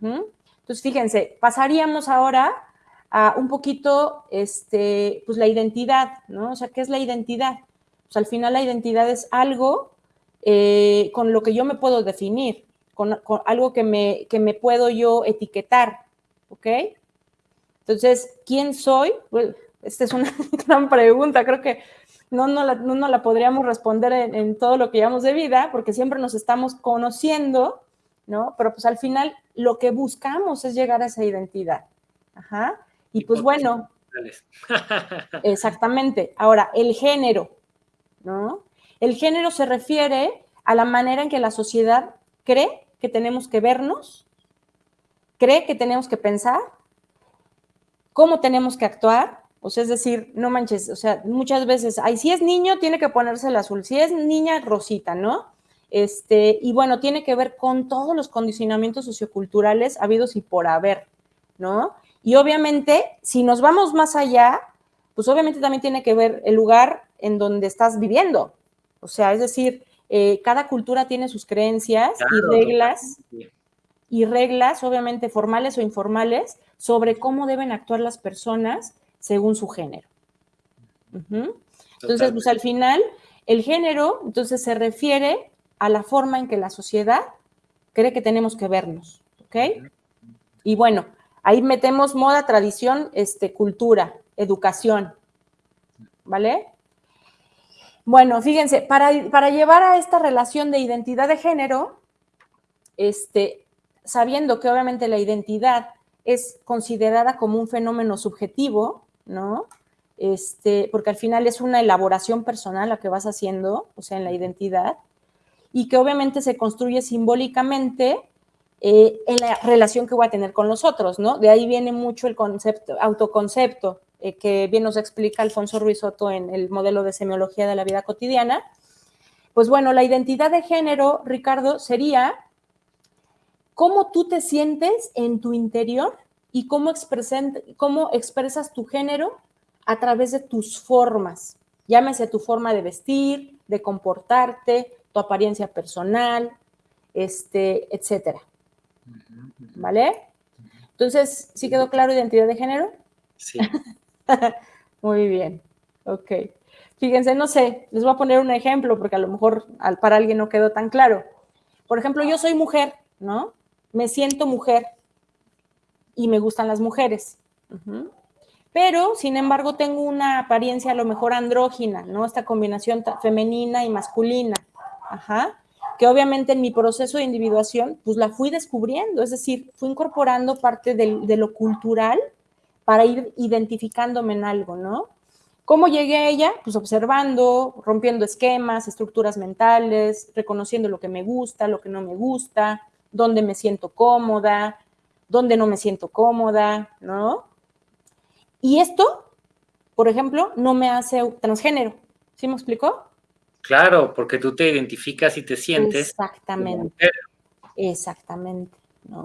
Entonces, fíjense, pasaríamos ahora a un poquito, este, pues la identidad, ¿no? O sea, ¿qué es la identidad? Pues al final la identidad es algo eh, con lo que yo me puedo definir, con, algo que me, que me puedo yo etiquetar, ¿ok? Entonces, ¿quién soy? esta es una gran pregunta, creo que no, no, la, no, la podríamos responder en, en, todo lo que llevamos de vida, porque siempre nos estamos conociendo, ¿no? Pero pues al final lo que buscamos es llegar a esa identidad. Ajá. Y pues bueno, exactamente. Ahora, el género, ¿no? El género se refiere a la manera en que la sociedad cree que tenemos que vernos, cree que tenemos que pensar, cómo tenemos que actuar, o sea, es decir, no manches, o sea, muchas veces, ay, si es niño, tiene que ponerse el azul, si es niña, rosita, ¿no? Este, y bueno, tiene que ver con todos los condicionamientos socioculturales habidos y por haber, ¿no? Y obviamente, si nos vamos más allá, pues obviamente también tiene que ver el lugar en donde estás viviendo. O sea, es decir, eh, cada cultura tiene sus creencias y reglas, y reglas, obviamente formales o informales, sobre cómo deben actuar las personas según su género. Entonces, pues al final, el género, entonces se refiere a la forma en que la sociedad cree que tenemos que vernos, ¿ok? Y bueno, ahí metemos moda, tradición, este, cultura, educación, ¿vale? Bueno, fíjense, para, para llevar a esta relación de identidad de género, este, sabiendo que obviamente la identidad es considerada como un fenómeno subjetivo, ¿no? Este, porque al final es una elaboración personal la que vas haciendo, o sea, en la identidad, y que obviamente se construye simbólicamente eh, en la relación que voy a tener con los otros, ¿no? De ahí viene mucho el concepto, autoconcepto, eh, que bien nos explica Alfonso Ruiz Soto en el modelo de semiología de la vida cotidiana. Pues bueno, la identidad de género, Ricardo, sería cómo tú te sientes en tu interior y cómo, cómo expresas tu género a través de tus formas. Llámese tu forma de vestir, de comportarte, tu apariencia personal, este, etcétera. ¿Vale? Entonces, ¿sí quedó claro identidad de género? Sí. Muy bien. Ok. Fíjense, no sé, les voy a poner un ejemplo porque a lo mejor para alguien no quedó tan claro. Por ejemplo, yo soy mujer, ¿no? Me siento mujer y me gustan las mujeres. Pero, sin embargo, tengo una apariencia a lo mejor andrógina, ¿no? Esta combinación femenina y masculina. Ajá. Que obviamente en mi proceso de individuación, pues la fui descubriendo, es decir, fui incorporando parte de, lo cultural para ir identificándome en algo, ¿no? ¿Cómo llegué a ella? Pues observando, rompiendo esquemas, estructuras mentales, reconociendo lo que me gusta, lo que no me gusta, dónde me siento cómoda, donde no me siento cómoda, ¿no? Y esto, por ejemplo, no me hace transgénero. ¿Sí me explicó? Claro, porque tú te identificas y te sientes. Exactamente. Exactamente.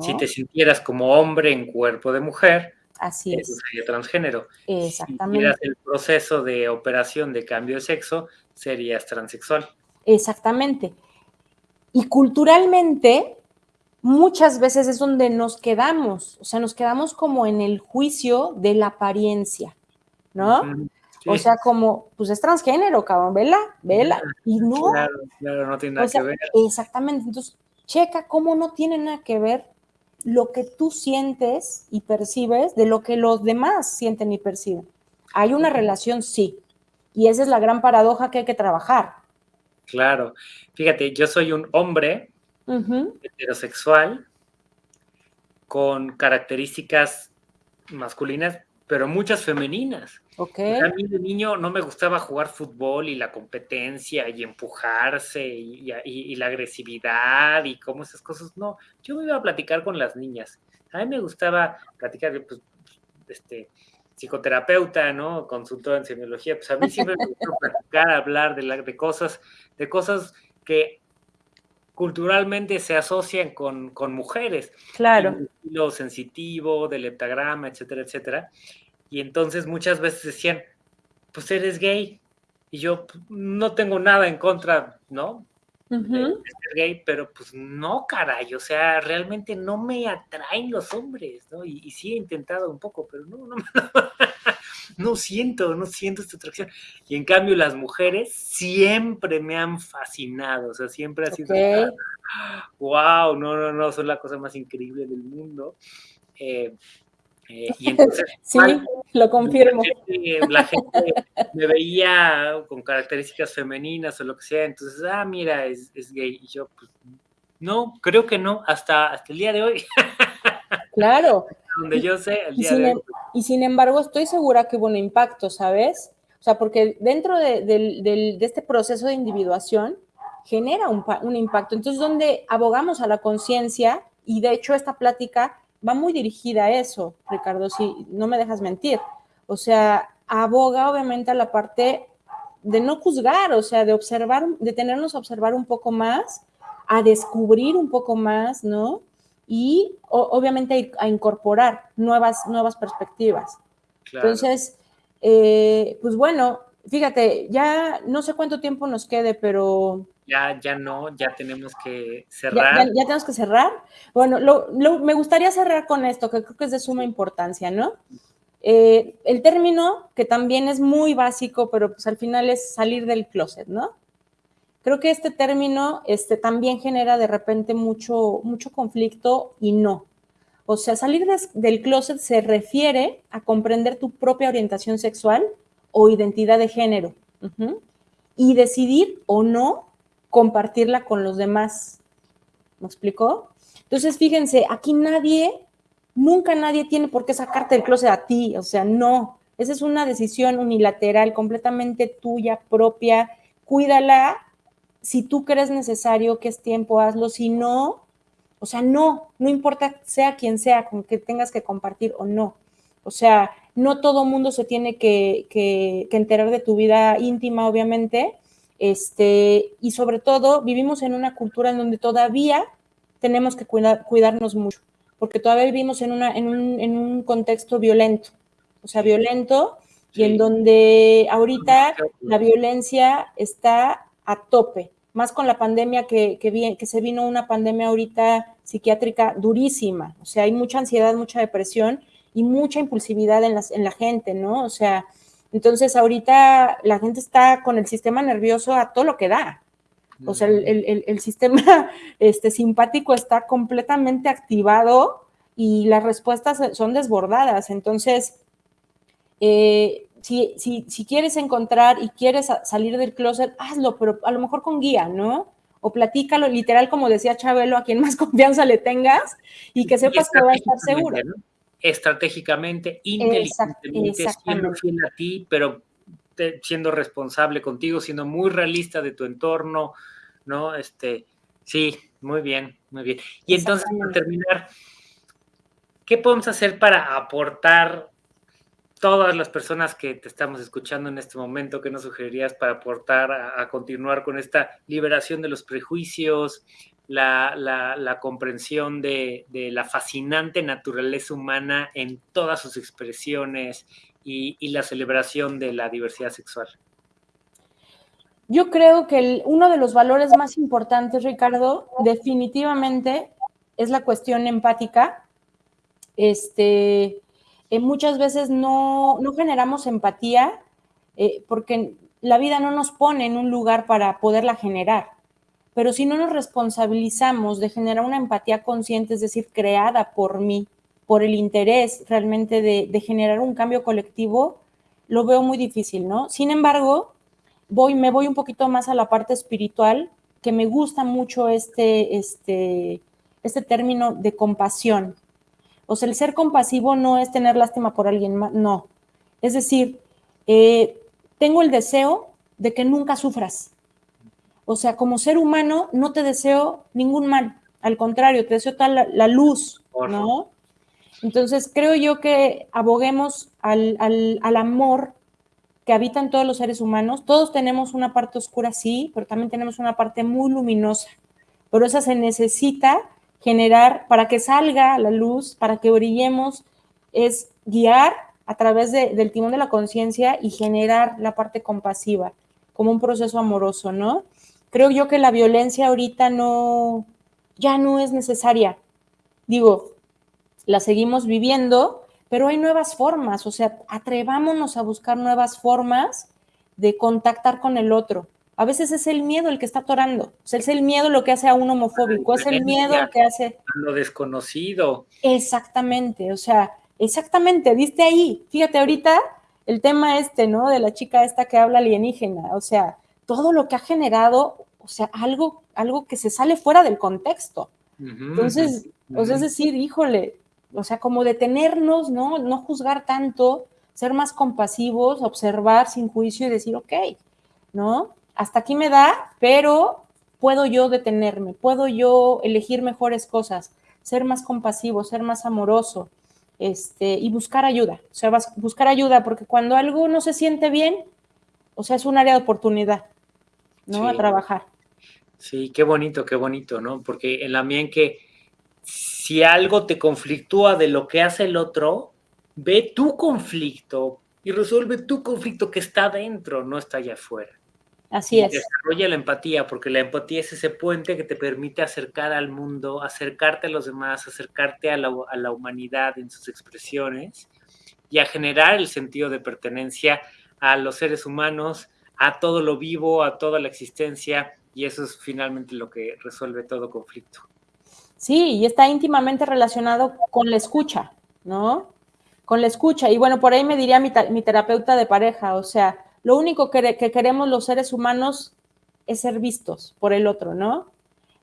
Si te sintieras como hombre en cuerpo de mujer, Así es. sería transgénero. Exactamente. Si el proceso de operación de cambio de sexo, serías transexual. Exactamente. Y culturalmente, muchas veces es donde nos quedamos, o sea, nos quedamos como en el juicio de la apariencia, ¿no? O sea, como, pues es transgénero, cabrón, vela, vela, y no. Claro, claro, no tiene nada que ver. Exactamente, entonces, checa cómo no tiene nada que ver lo que tú sientes y percibes de lo que los demás sienten y perciben. Hay una relación, sí, y esa es la gran paradoja que hay que trabajar. Claro, fíjate, yo soy un hombre heterosexual con características masculinas, pero muchas femeninas. Okay. a mí de niño no me gustaba jugar fútbol y la competencia y empujarse y, la agresividad y como esas cosas. No, yo me iba a platicar con las niñas. A mí me gustaba platicar, pues, este, psicoterapeuta, ¿no? Consultor en semiología. Pues a mí siempre me gustó platicar, hablar de, la, de cosas, de cosas que culturalmente se asocian con, mujeres. Claro. Lo sensitivo, del heptagrama, etcétera, etcétera. Y entonces muchas veces decían, pues eres gay. Y yo pues, no tengo nada en contra, ¿no? de, ser gay, pero pues no, caray, o sea, realmente no me atraen los hombres, ¿no? Y, sí he intentado un poco, pero no, no, no siento, no siento esta atracción. Y en cambio las mujeres siempre me han fascinado, o sea, siempre ha sido, wow, no, no, no, son la cosa más increíble del mundo. Eh, eh, y entonces, sí, lo confirmo. La gente, me veía con características femeninas o lo que sea, entonces, ah, mira, es, gay. Y yo, pues, no, creo que no, hasta, hasta el día de hoy. Claro. Donde yo sé, el día y, sin, de em, y sin embargo, estoy segura que hubo un impacto, ¿sabes? O sea, porque dentro de, este proceso de individuación genera un, un impacto. Entonces, donde abogamos a la conciencia, y de hecho esta plática va muy dirigida a eso, Ricardo, si no me dejas mentir. O sea, aboga obviamente a la parte de no juzgar, o sea, de observar, de tenernos a observar un poco más, a descubrir un poco más, ¿no? Y obviamente a, incorporar nuevas, nuevas perspectivas. Entonces, eh, pues bueno, fíjate, ya no sé cuánto tiempo nos quede, pero ya, ya no, ya tenemos que cerrar. Ya, tenemos que cerrar. Bueno, me gustaría cerrar con esto, que creo que es de suma importancia, ¿no? Eh, el término, que también es muy básico, pero pues al final es salir del closet, ¿no? Creo que este término este, también genera de repente mucho, mucho conflicto y no. O sea, salir del closet se refiere a comprender tu propia orientación sexual o identidad de género y decidir o no compartirla con los demás. ¿Me explicó? Entonces, fíjense, aquí nadie, nunca nadie tiene por qué sacarte del closet a ti, o sea, no. Esa es una decisión unilateral, completamente tuya, propia. Cuídala. Si tú crees necesario que es tiempo, hazlo. Si no, o sea, no, no importa sea quien sea, con que tengas que compartir o no. O sea, no todo mundo se tiene que, que enterar de tu vida íntima, obviamente, este, y sobre todo, vivimos en una cultura en donde todavía tenemos que cuidarnos mucho, porque todavía vivimos en, una, en, un, contexto violento, o sea, violento, y en donde ahorita la violencia está a tope, más con la pandemia que, que, que se vino una pandemia ahorita psiquiátrica durísima, o sea, hay mucha ansiedad, mucha depresión y mucha impulsividad en, las, en la gente, ¿no? O sea, entonces, ahorita la gente está con el sistema nervioso a todo lo que da. O sea, el, sistema este, simpático está completamente activado y las respuestas son desbordadas. Entonces, eh, si, si, quieres encontrar y quieres salir del closet, hazlo, pero a lo mejor con guía, ¿no? O platícalo literal, como decía Chabelo, a quien más confianza le tengas y que sepas que va a estar seguro estratégicamente, inteligentemente, siendo fiel a ti, pero siendo responsable contigo, siendo muy realista de tu entorno, ¿no? Este, sí, muy bien, muy bien. Y entonces, para terminar, ¿qué podemos hacer para aportar todas las personas que te estamos escuchando en este momento? ¿Qué nos sugerirías para aportar a continuar con esta liberación de los prejuicios, la, comprensión de, la fascinante naturaleza humana en todas sus expresiones y, la celebración de la diversidad sexual. Yo creo que uno de los valores más importantes, Ricardo, definitivamente es la cuestión empática. Este, eh, muchas veces no, generamos empatía eh, porque la vida no nos pone en un lugar para poderla generar pero si no nos responsabilizamos de generar una empatía consciente, es decir, creada por mí, por el interés realmente de, generar un cambio colectivo, lo veo muy difícil, ¿no? Sin embargo, voy, me voy un poquito más a la parte espiritual, que me gusta mucho este, este, este término de compasión. O sea, el ser compasivo no es tener lástima por alguien más, no. Es decir, eh, tengo el deseo de que nunca sufras, o sea, como ser humano no te deseo ningún mal, al contrario, te deseo tal la, luz, ¿no? Entonces, creo yo que aboguemos al, amor que habita en todos los seres humanos. Todos tenemos una parte oscura, sí, pero también tenemos una parte muy luminosa. pero esa se necesita generar para que salga la luz, para que brillemos, es guiar a través del timón de la conciencia y generar la parte compasiva, como un proceso amoroso, ¿no? Creo yo que la violencia ahorita no, ya no es necesaria. Digo, la seguimos viviendo, pero hay nuevas formas, o sea, atrevámonos a buscar nuevas formas de contactar con el otro. A veces es el miedo el que está atorando, o sea, es el miedo lo que hace a un homofóbico, es el miedo lo que hace... Lo desconocido. Exactamente, o sea, exactamente, diste ahí. Fíjate, ahorita el tema este, ¿no? De la chica esta que habla alienígena, o sea, todo lo que ha generado, o sea, algo, algo que se sale fuera del contexto. Entonces, o sea, es decir, híjole, o sea, como detenernos, ¿no? No juzgar tanto, ser más compasivos, observar sin juicio y decir, ok, ¿no? Hasta aquí me da, pero puedo yo detenerme, puedo yo elegir mejores cosas, ser más compasivo, ser más amoroso, este, y buscar ayuda, o sea, buscar ayuda, porque cuando algo no se siente bien, o sea, es un área de oportunidad, ¿no? A trabajar. Sí, qué bonito, qué bonito, ¿no? Porque en la mía que si algo te conflictúa de lo que hace el otro, ve tu conflicto y resuelve tu conflicto que está dentro, no está allá afuera. Así es. Desarrolla la empatía, porque la empatía es ese puente que te permite acercar al mundo, acercarte a los demás, acercarte a la, a la humanidad en sus expresiones y a generar el sentido de pertenencia a los seres humanos, a todo lo vivo, a toda la existencia, y eso es finalmente lo que resuelve todo conflicto. Sí, y está íntimamente relacionado con la escucha, ¿no? Con la escucha. Y bueno, por ahí me diría mi, terapeuta de pareja, o sea, lo único que, queremos los seres humanos es ser vistos por el otro, ¿no?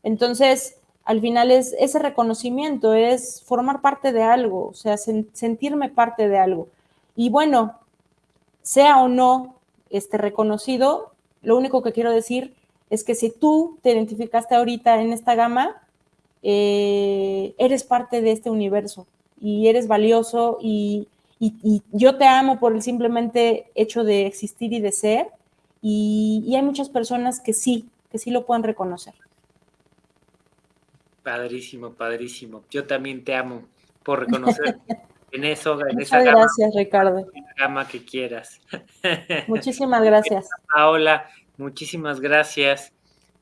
Entonces, al final es ese reconocimiento, es formar parte de algo, o sea, sentirme parte de algo. Y bueno, sea o no este reconocido, lo único que quiero decir es que si tú te identificaste ahorita en esta gama, eh, eres parte de este universo y eres valioso y, yo te amo por el simplemente hecho de existir y de ser y, hay muchas personas que sí, que sí lo pueden reconocer. Padrísimo, padrísimo. Yo también te amo por reconocer en eso, en Muchas gracias, Ricardo. gama que quieras. Muchísimas gracias. Paola, muchísimas gracias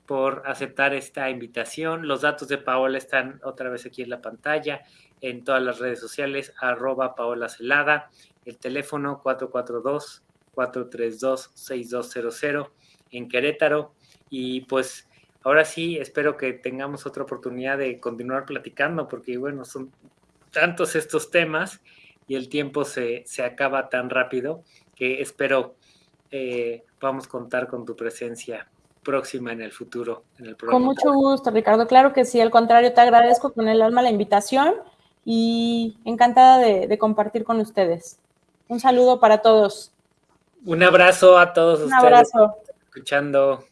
por aceptar esta invitación. Los datos de Paola están otra vez aquí en la pantalla, en todas las redes sociales, arroba Paola Celada, el teléfono 442-432-6200 en Querétaro. Y pues ahora sí, espero que tengamos otra oportunidad de continuar platicando, porque bueno, son tantos estos temas y el tiempo se, acaba tan rápido que espero eh, podamos contar con tu presencia próxima en el futuro. En el Con mucho gusto, Ricardo. Claro que sí, al contrario, te agradezco con el alma la invitación y encantada de, compartir con ustedes. Un saludo para todos. Un abrazo a todos Un abrazo. Escuchando.